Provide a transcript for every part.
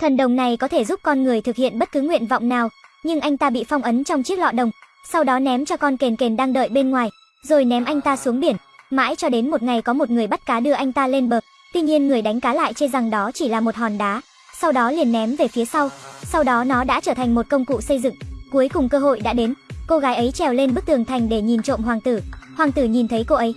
Thần đồng này có thể giúp con người thực hiện bất cứ nguyện vọng nào, nhưng anh ta bị phong ấn trong chiếc lọ đồng, sau đó ném cho con kền kền đang đợi bên ngoài, rồi ném anh ta xuống biển. Mãi cho đến một ngày có một người bắt cá đưa anh ta lên bờ, tuy nhiên người đánh cá lại chê rằng đó chỉ là một hòn đá, sau đó liền ném về phía sau. Sau đó nó đã trở thành một công cụ xây dựng. Cuối cùng cơ hội đã đến, cô gái ấy trèo lên bức tường thành để nhìn trộm hoàng tử. Hoàng tử nhìn thấy cô ấy.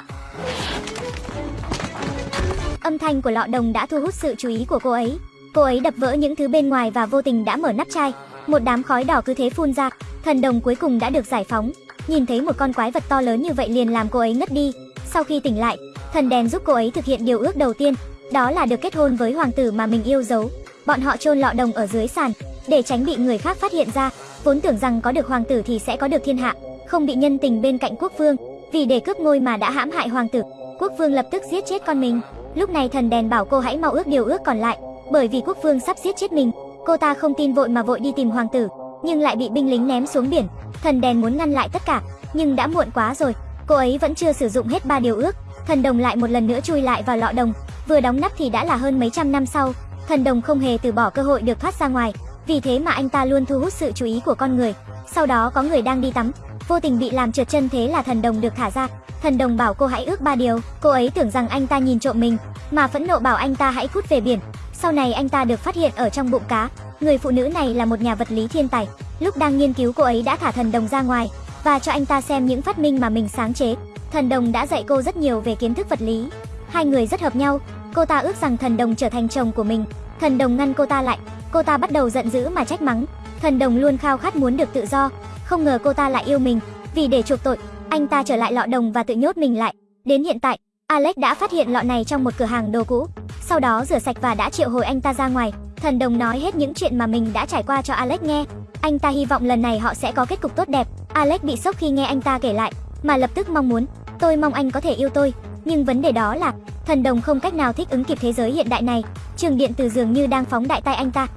Âm thanh của lọ đồng đã thu hút sự chú ý của cô ấy. Cô ấy đập vỡ những thứ bên ngoài và vô tình đã mở nắp chai. Một đám khói đỏ cứ thế phun ra. Thần đồng cuối cùng đã được giải phóng. Nhìn thấy một con quái vật to lớn như vậy liền làm cô ấy ngất đi. Sau khi tỉnh lại, thần đèn giúp cô ấy thực hiện điều ước đầu tiên, đó là được kết hôn với hoàng tử mà mình yêu dấu. Bọn họ chôn lọ đồng ở dưới sàn, để tránh bị người khác phát hiện ra. Vốn tưởng rằng có được hoàng tử thì sẽ có được thiên hạ, không bị nhân tình bên cạnh quốc vương. Vì để cướp ngôi mà đã hãm hại hoàng tử, quốc vương lập tức giết chết con mình. Lúc này thần đèn bảo cô hãy mau ước điều ước còn lại, bởi vì quốc vương sắp giết chết mình. Cô ta không tin vội mà vội đi tìm hoàng tử, nhưng lại bị binh lính ném xuống biển. Thần đèn muốn ngăn lại tất cả, nhưng đã muộn quá rồi. Cô ấy vẫn chưa sử dụng hết ba điều ước, thần đồng lại một lần nữa chui lại vào lọ đồng, vừa đóng nắp thì đã là hơn mấy trăm năm sau. Thần đồng không hề từ bỏ cơ hội được thoát ra ngoài, vì thế mà anh ta luôn thu hút sự chú ý của con người. Sau đó có người đang đi tắm, vô tình bị làm trượt chân thế là thần đồng được thả ra. Thần đồng bảo cô hãy ước ba điều, cô ấy tưởng rằng anh ta nhìn trộm mình, mà phẫn nộ bảo anh ta hãy cút về biển. Sau này anh ta được phát hiện ở trong bụng cá. Người phụ nữ này là một nhà vật lý thiên tài. Lúc đang nghiên cứu cô ấy đã thả thần đồng ra ngoài và cho anh ta xem những phát minh mà mình sáng chế. Thần đồng đã dạy cô rất nhiều về kiến thức vật lý. Hai người rất hợp nhau. Cô ta ước rằng thần đồng trở thành chồng của mình. Thần đồng ngăn cô ta lại. Cô ta bắt đầu giận dữ mà trách mắng. Thần đồng luôn khao khát muốn được tự do. Không ngờ cô ta lại yêu mình. Vì để chuộc tội, anh ta trở lại lọ đồng và tự nhốt mình lại. Đến hiện tại, Alex đã phát hiện lọ này trong một cửa hàng đồ cũ. Sau đó rửa sạch và đã triệu hồi anh ta ra ngoài. Thần đồng nói hết những chuyện mà mình đã trải qua cho Alex nghe. Anh ta hy vọng lần này họ sẽ có kết cục tốt đẹp. Alex bị sốc khi nghe anh ta kể lại, mà lập tức mong muốn, tôi mong anh có thể yêu tôi. Nhưng vấn đề đó là, thần đồng không cách nào thích ứng kịp thế giới hiện đại này. Trường điện từ dường như đang phóng đại tay anh ta.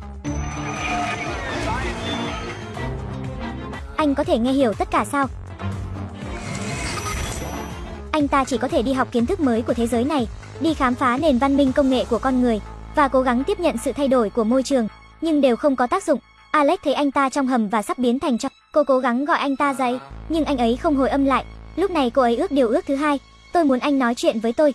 Anh có thể nghe hiểu tất cả sao? Anh ta chỉ có thể đi học kiến thức mới của thế giới này, đi khám phá nền văn minh công nghệ của con người và cố gắng tiếp nhận sự thay đổi của môi trường, nhưng đều không có tác dụng. Alex thấy anh ta trong hầm và sắp biến thành cho. Cô cố gắng gọi anh ta dậy, nhưng anh ấy không hồi âm lại. Lúc này cô ấy ước điều ước thứ hai, tôi muốn anh nói chuyện với tôi.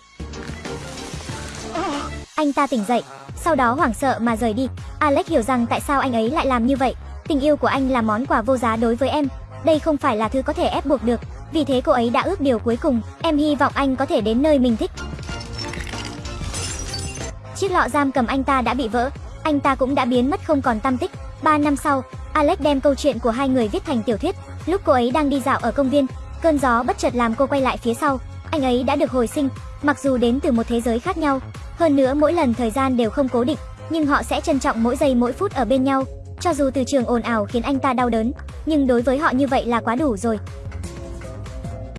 Anh ta tỉnh dậy, sau đó hoảng sợ mà rời đi. Alex hiểu rằng tại sao anh ấy lại làm như vậy. Tình yêu của anh là món quà vô giá đối với em. Đây không phải là thứ có thể ép buộc được. Vì thế cô ấy đã ước điều cuối cùng, em hy vọng anh có thể đến nơi mình thích. Chiếc lọ giam cầm anh ta đã bị vỡ, anh ta cũng đã biến mất không còn tăm tích. 3 năm sau, Alex đem câu chuyện của hai người viết thành tiểu thuyết. Lúc cô ấy đang đi dạo ở công viên, cơn gió bất chợt làm cô quay lại phía sau. Anh ấy đã được hồi sinh, mặc dù đến từ một thế giới khác nhau. Hơn nữa mỗi lần thời gian đều không cố định, nhưng họ sẽ trân trọng mỗi giây mỗi phút ở bên nhau. Cho dù từ trường ồn ào khiến anh ta đau đớn, nhưng đối với họ như vậy là quá đủ rồi.